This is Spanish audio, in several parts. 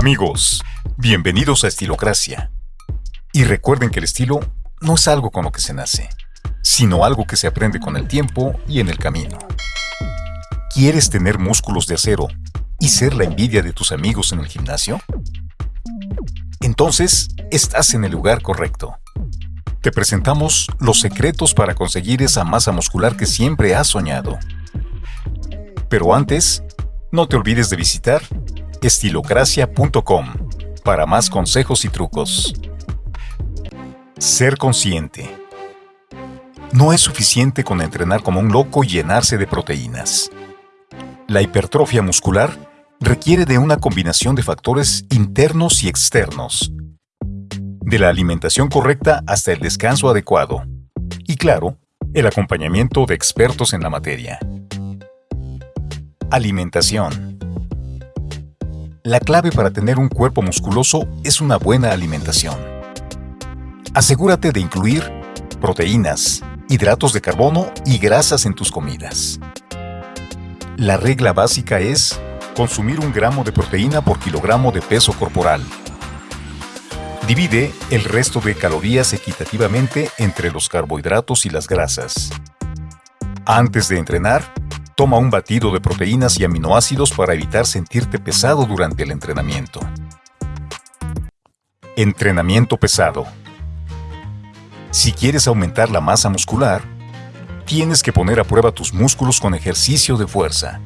Amigos, bienvenidos a Estilocracia. Y recuerden que el estilo no es algo con lo que se nace, sino algo que se aprende con el tiempo y en el camino. ¿Quieres tener músculos de acero y ser la envidia de tus amigos en el gimnasio? Entonces, estás en el lugar correcto. Te presentamos los secretos para conseguir esa masa muscular que siempre has soñado. Pero antes, no te olvides de visitar estilocracia.com para más consejos y trucos. Ser consciente. No es suficiente con entrenar como un loco y llenarse de proteínas. La hipertrofia muscular requiere de una combinación de factores internos y externos. De la alimentación correcta hasta el descanso adecuado. Y claro, el acompañamiento de expertos en la materia. Alimentación. La clave para tener un cuerpo musculoso es una buena alimentación. Asegúrate de incluir proteínas, hidratos de carbono y grasas en tus comidas. La regla básica es consumir un gramo de proteína por kilogramo de peso corporal. Divide el resto de calorías equitativamente entre los carbohidratos y las grasas. Antes de entrenar, Toma un batido de proteínas y aminoácidos para evitar sentirte pesado durante el entrenamiento. Entrenamiento pesado. Si quieres aumentar la masa muscular, tienes que poner a prueba tus músculos con ejercicio de fuerza.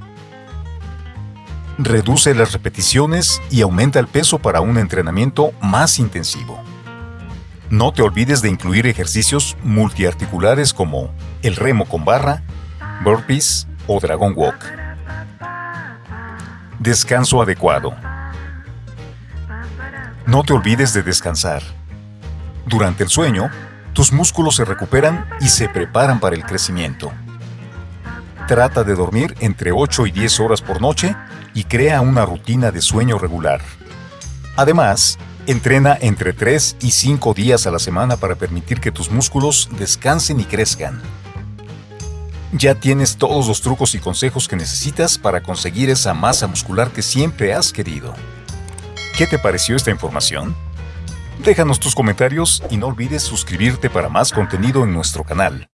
Reduce las repeticiones y aumenta el peso para un entrenamiento más intensivo. No te olvides de incluir ejercicios multiarticulares como el remo con barra, burpees, o Dragon Walk. Descanso adecuado. No te olvides de descansar. Durante el sueño, tus músculos se recuperan y se preparan para el crecimiento. Trata de dormir entre 8 y 10 horas por noche y crea una rutina de sueño regular. Además, entrena entre 3 y 5 días a la semana para permitir que tus músculos descansen y crezcan ya tienes todos los trucos y consejos que necesitas para conseguir esa masa muscular que siempre has querido. ¿Qué te pareció esta información? Déjanos tus comentarios y no olvides suscribirte para más contenido en nuestro canal.